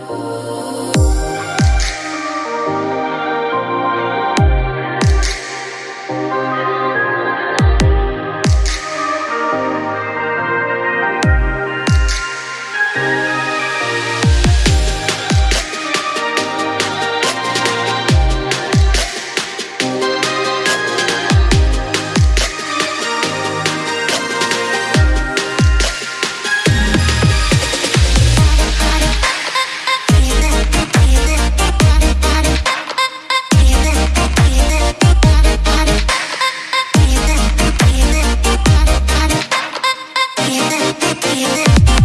Oh. baby, baby.